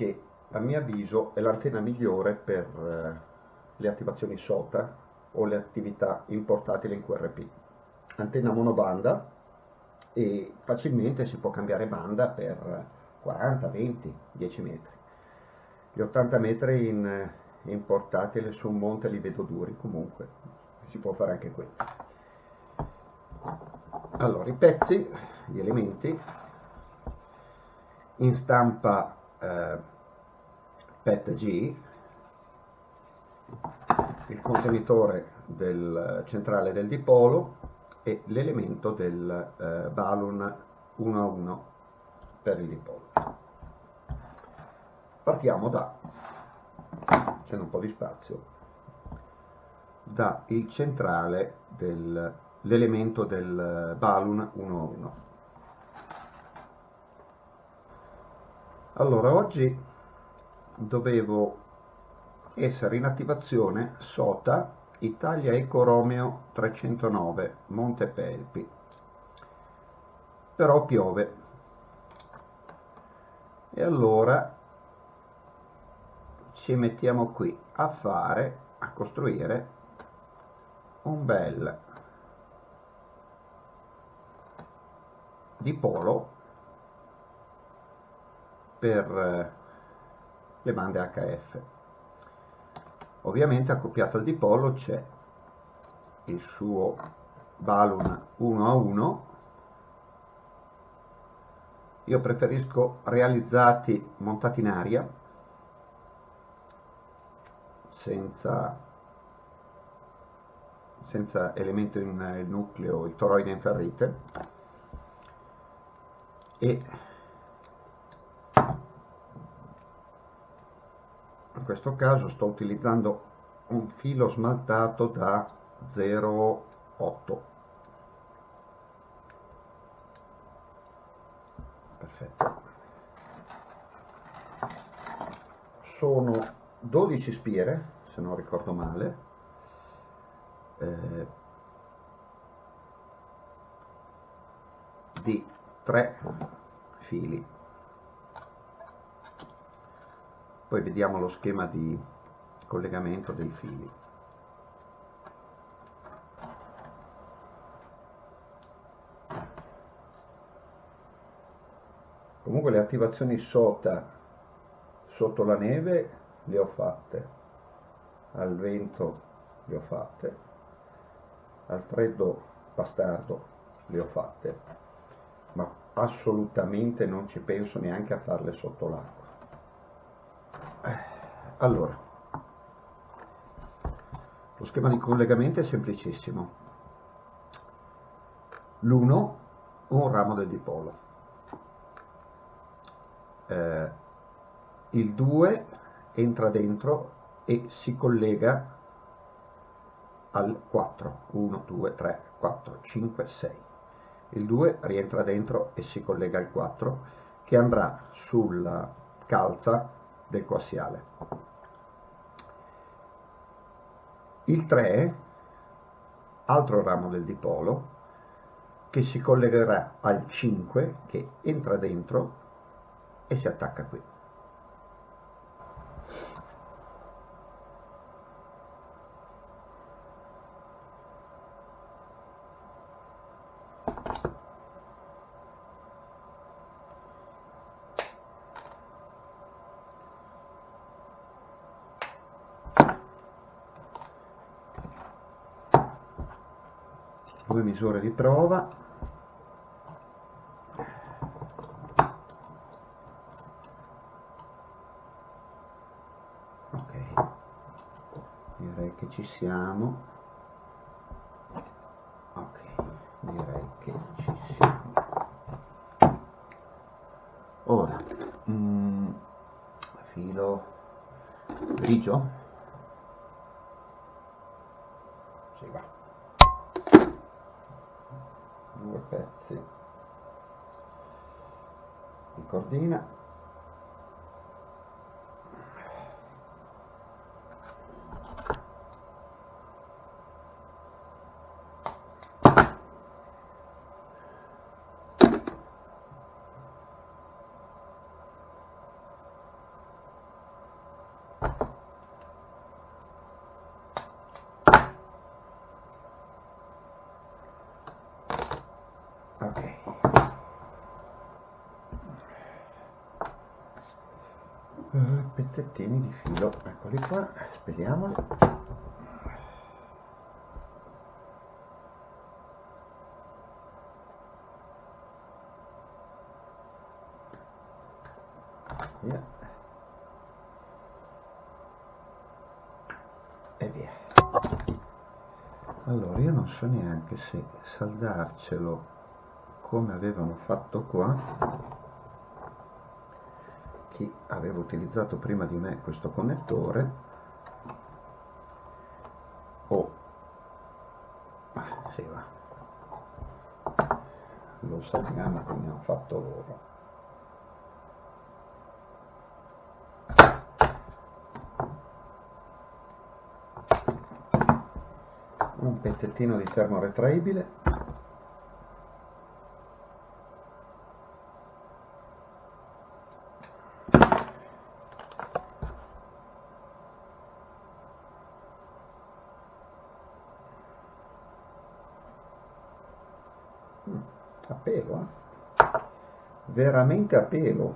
che a mio avviso è l'antenna migliore per eh, le attivazioni SOTA o le attività in portatile in QRP. Antenna monobanda e facilmente si può cambiare banda per 40, 20, 10 metri. Gli 80 metri in, in portatile su un monte li vedo duri comunque, si può fare anche quello. Allora, i pezzi, gli elementi, in stampa eh, PET-G, il contenitore del centrale del dipolo e l'elemento del eh, balloon 1 a 1 per il dipolo. Partiamo da, c'è un po' di spazio, da il centrale dell'elemento del balloon 1 a 1. Allora, oggi dovevo essere in attivazione SOTA Italia Eco Romeo 309 Montepelpi però piove. E allora ci mettiamo qui a fare a costruire un bel dipolo per le bande HF ovviamente accoppiato al dipolo c'è il suo balloon 1 a 1 io preferisco realizzati montati in aria senza, senza elemento in nucleo, il toroide in ferrite. E questo caso sto utilizzando un filo smaltato da 0,8 perfetto. Sono 12 spiere se non ricordo male. Eh, di 3 fili poi vediamo lo schema di collegamento dei fili. Comunque le attivazioni SOTA sotto la neve le ho fatte. Al vento le ho fatte. Al freddo bastardo le ho fatte. Ma assolutamente non ci penso neanche a farle sotto l'acqua allora, lo schema di collegamento è semplicissimo. L'1, un ramo del dipolo. Eh, il 2 entra dentro e si collega al 4. 1, 2, 3, 4, 5, 6. Il 2 rientra dentro e si collega al 4 che andrà sulla calza del coassiale. Il 3, altro ramo del dipolo, che si collegherà al 5 che entra dentro e si attacca qui. Due misure di prova. Ok. Direi che ci siamo. Ok direi che ci siamo. Ora mm, filo grigio di cordina Okay. Pezzettini di filo. Eccoli qua speriamoli via. E via. Allora io non so neanche se saldarcelo come avevano fatto qua chi aveva utilizzato prima di me questo connettore o ah, lo salviamo come hanno fatto loro. Un pezzettino di termo retraibile a pelo, eh? Veramente a pelo.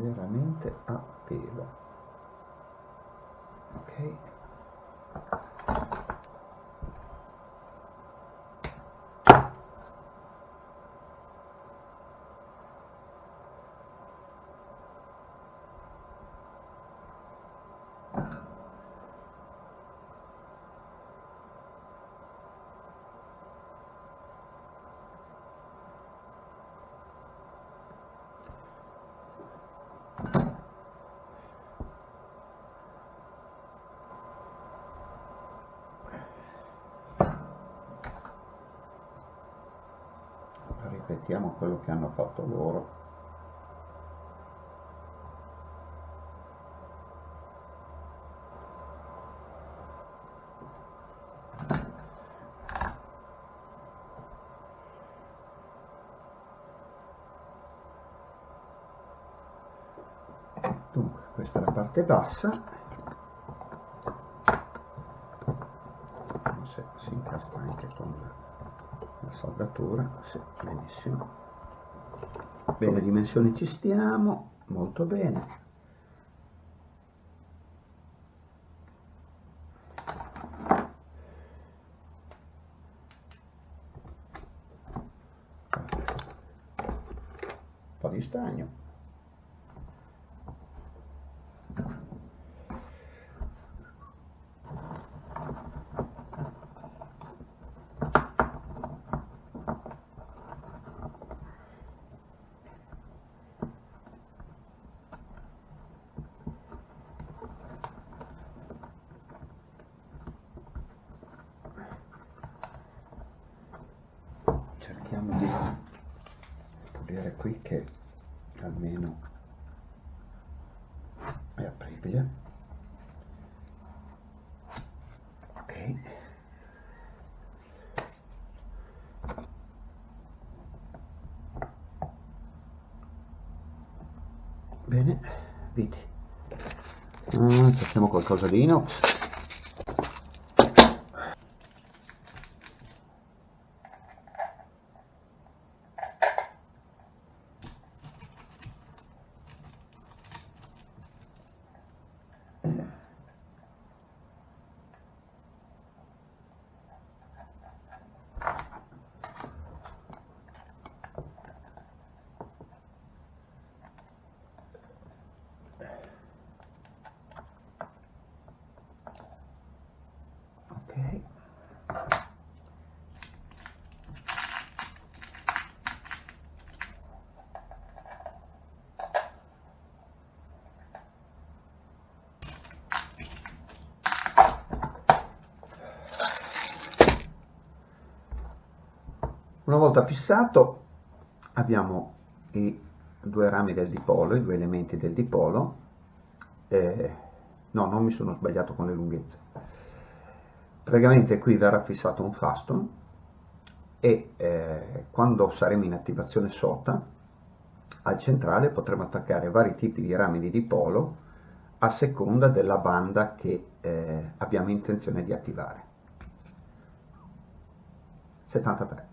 veramente a pelo. Ok ripetiamo quello che hanno fatto loro. Dunque questa è la parte bassa se si incastra anche con la saldatura sì, benissimo. Bene dimensioni ci stiamo molto bene. Un po' di stagno cerchiamo di pulire qui che almeno è apribile. Ok. Bene vedi. Ah, cerchiamo qualcosa di inox Una volta fissato abbiamo i due rami del dipolo, i due elementi del dipolo, eh, no non mi sono sbagliato con le lunghezze, praticamente qui verrà fissato un faston e eh, quando saremo in attivazione SOTA al centrale potremo attaccare vari tipi di rami di dipolo a seconda della banda che eh, abbiamo intenzione di attivare. 73